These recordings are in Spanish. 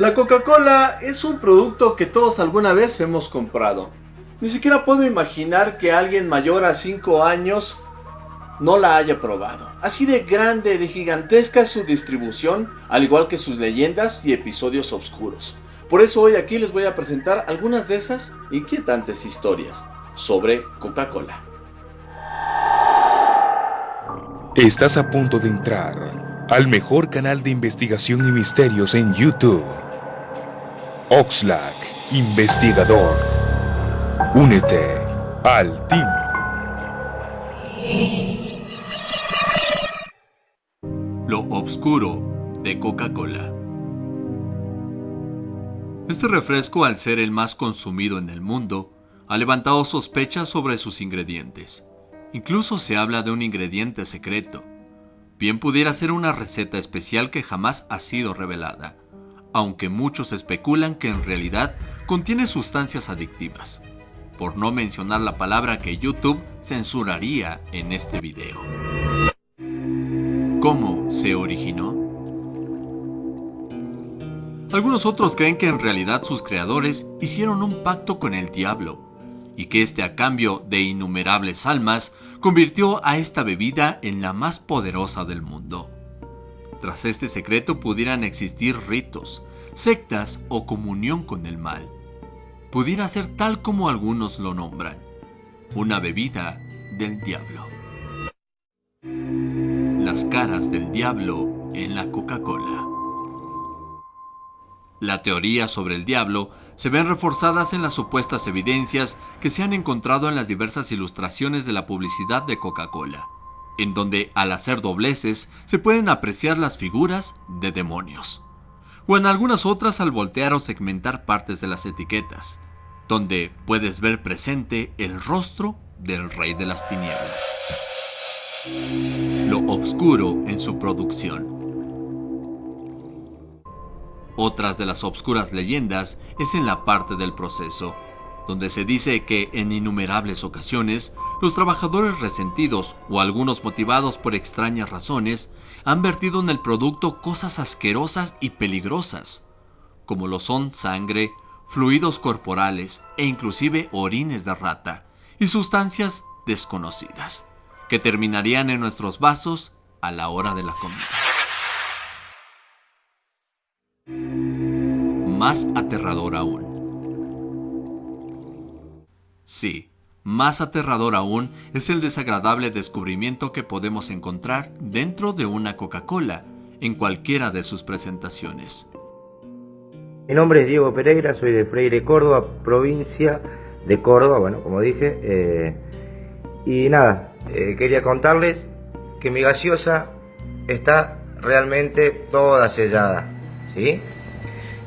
La Coca-Cola es un producto que todos alguna vez hemos comprado. Ni siquiera puedo imaginar que alguien mayor a 5 años no la haya probado. Así de grande, de gigantesca es su distribución, al igual que sus leyendas y episodios oscuros. Por eso hoy aquí les voy a presentar algunas de esas inquietantes historias sobre Coca-Cola. Estás a punto de entrar al mejor canal de investigación y misterios en YouTube. Oxlack, investigador. Únete al team. Lo oscuro de Coca-Cola. Este refresco, al ser el más consumido en el mundo, ha levantado sospechas sobre sus ingredientes. Incluso se habla de un ingrediente secreto. Bien pudiera ser una receta especial que jamás ha sido revelada aunque muchos especulan que en realidad contiene sustancias adictivas, por no mencionar la palabra que YouTube censuraría en este video. ¿Cómo se originó? Algunos otros creen que en realidad sus creadores hicieron un pacto con el diablo y que este a cambio de innumerables almas convirtió a esta bebida en la más poderosa del mundo. Tras este secreto pudieran existir ritos, sectas o comunión con el mal. Pudiera ser tal como algunos lo nombran, una bebida del diablo. Las caras del diablo en la Coca-Cola. La teoría sobre el diablo se ven reforzadas en las supuestas evidencias que se han encontrado en las diversas ilustraciones de la publicidad de Coca-Cola en donde al hacer dobleces se pueden apreciar las figuras de demonios, o en algunas otras al voltear o segmentar partes de las etiquetas, donde puedes ver presente el rostro del rey de las tinieblas. Lo oscuro en su producción. Otras de las obscuras leyendas es en la parte del proceso, donde se dice que en innumerables ocasiones los trabajadores resentidos o algunos motivados por extrañas razones han vertido en el producto cosas asquerosas y peligrosas, como lo son sangre, fluidos corporales e inclusive orines de rata y sustancias desconocidas, que terminarían en nuestros vasos a la hora de la comida. Más aterrador aún. Sí, más aterrador aún es el desagradable descubrimiento que podemos encontrar dentro de una Coca-Cola en cualquiera de sus presentaciones. Mi nombre es Diego Pereira, soy de Freire, Córdoba, provincia de Córdoba, bueno, como dije. Eh, y nada, eh, quería contarles que mi gaseosa está realmente toda sellada, ¿sí?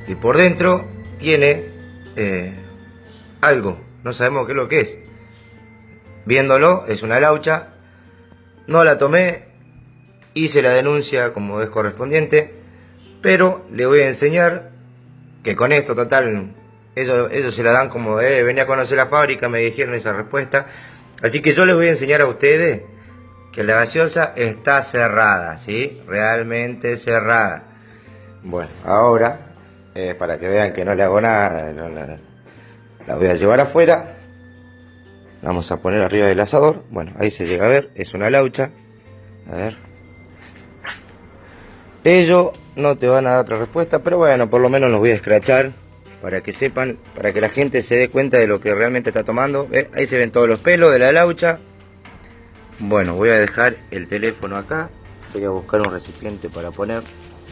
Y por dentro tiene eh, algo, no sabemos qué es lo que es viéndolo, es una laucha. No la tomé, hice la denuncia como es correspondiente, pero le voy a enseñar que con esto, total, ellos, se la dan como, eh, venía a conocer la fábrica, me dijeron esa respuesta. Así que yo les voy a enseñar a ustedes que la gaseosa está cerrada, ¿sí? Realmente cerrada. Bueno, ahora, eh, para que vean que no le hago nada, la voy a llevar afuera. Vamos a poner arriba del asador. Bueno ahí se llega a ver. Es una laucha. A ver. Ellos no te van a dar otra respuesta pero bueno por lo menos los voy a escrachar para que sepan para que la gente se dé cuenta de lo que realmente está tomando. Ahí se ven todos los pelos de la laucha. Bueno voy a dejar el teléfono acá. Voy a buscar un recipiente para poner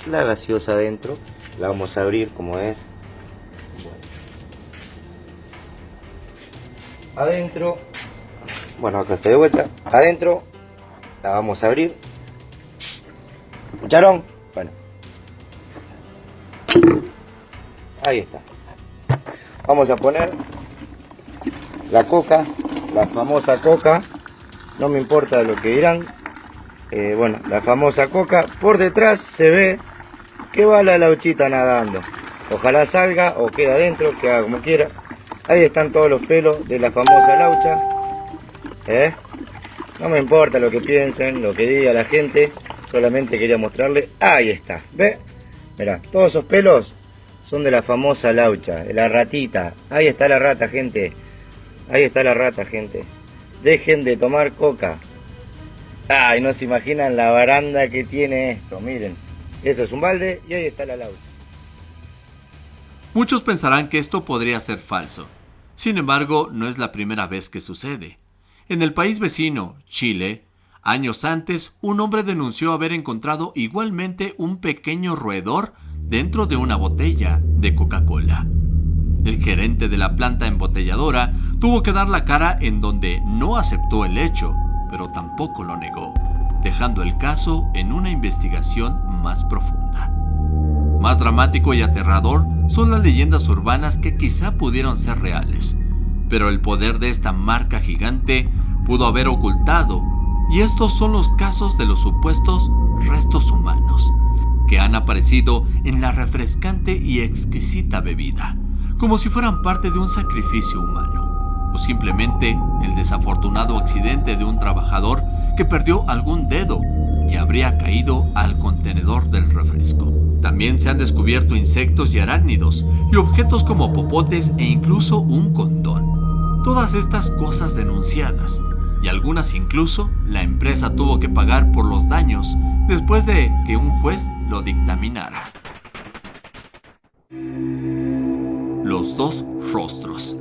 la gaseosa adentro la vamos a abrir como es adentro. Bueno acá estoy de vuelta. Adentro. La vamos a abrir. Escucharon bueno. Ahí está. Vamos a poner la coca la famosa coca. No me importa lo que dirán. Eh, bueno la famosa coca. Por detrás se ve que va la lauchita nadando. Ojalá salga o queda adentro que haga como quiera Ahí están todos los pelos de la famosa laucha. ¿Eh? No me importa lo que piensen, lo que diga la gente. Solamente quería mostrarle. Ahí está. ¿Ve? Mirá, todos esos pelos son de la famosa laucha, la ratita. Ahí está la rata, gente. Ahí está la rata, gente. Dejen de tomar coca. Ay, no se imaginan la baranda que tiene esto, miren. Eso es un balde y ahí está la laucha. Muchos pensarán que esto podría ser falso. Sin embargo, no es la primera vez que sucede. En el país vecino, Chile, años antes, un hombre denunció haber encontrado igualmente un pequeño roedor dentro de una botella de Coca-Cola. El gerente de la planta embotelladora tuvo que dar la cara en donde no aceptó el hecho, pero tampoco lo negó, dejando el caso en una investigación más profunda. Más dramático y aterrador son las leyendas urbanas que quizá pudieron ser reales, pero el poder de esta marca gigante pudo haber ocultado, y estos son los casos de los supuestos restos humanos, que han aparecido en la refrescante y exquisita bebida, como si fueran parte de un sacrificio humano, o simplemente el desafortunado accidente de un trabajador que perdió algún dedo y habría caído al contenedor del refresco. También se han descubierto insectos y arácnidos, y objetos como popotes e incluso un condón. Todas estas cosas denunciadas, y algunas incluso la empresa tuvo que pagar por los daños después de que un juez lo dictaminara. Los dos rostros.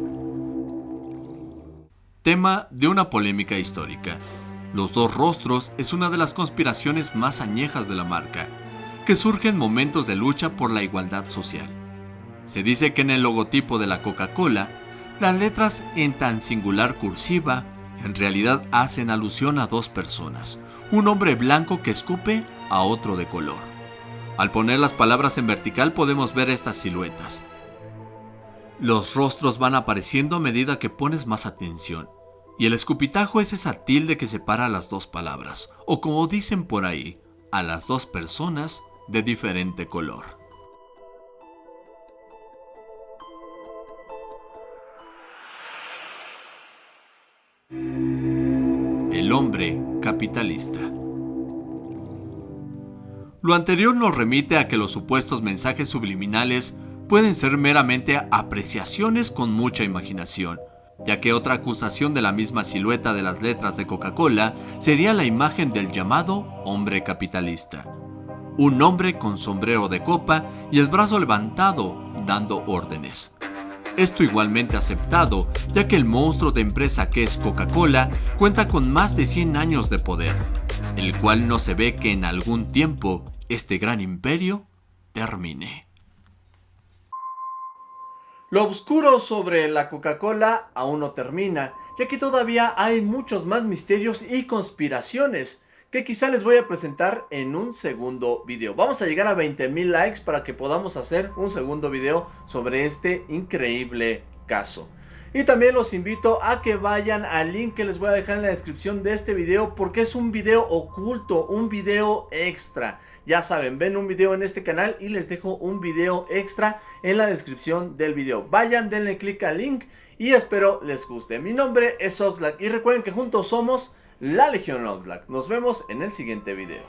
Tema de una polémica histórica. Los dos rostros es una de las conspiraciones más añejas de la marca, que surge en momentos de lucha por la igualdad social. Se dice que en el logotipo de la Coca-Cola, las letras en tan singular cursiva en realidad hacen alusión a dos personas, un hombre blanco que escupe a otro de color. Al poner las palabras en vertical podemos ver estas siluetas. Los rostros van apareciendo a medida que pones más atención, y el escupitajo es esa tilde que separa las dos palabras, o como dicen por ahí, a las dos personas de diferente color. El hombre capitalista. Lo anterior nos remite a que los supuestos mensajes subliminales pueden ser meramente apreciaciones con mucha imaginación, ya que otra acusación de la misma silueta de las letras de Coca-Cola sería la imagen del llamado hombre capitalista. Un hombre con sombrero de copa y el brazo levantado dando órdenes. Esto igualmente aceptado, ya que el monstruo de empresa que es Coca-Cola cuenta con más de 100 años de poder, el cual no se ve que en algún tiempo este gran imperio termine. Lo oscuro sobre la Coca-Cola aún no termina, ya que todavía hay muchos más misterios y conspiraciones que quizá les voy a presentar en un segundo video. Vamos a llegar a 20 mil likes para que podamos hacer un segundo video sobre este increíble caso. Y también los invito a que vayan al link que les voy a dejar en la descripción de este video porque es un video oculto, un video extra. Ya saben, ven un video en este canal y les dejo un video extra en la descripción del video. Vayan, denle click al link y espero les guste. Mi nombre es Oxlack y recuerden que juntos somos la Legión Oxlack. Nos vemos en el siguiente video.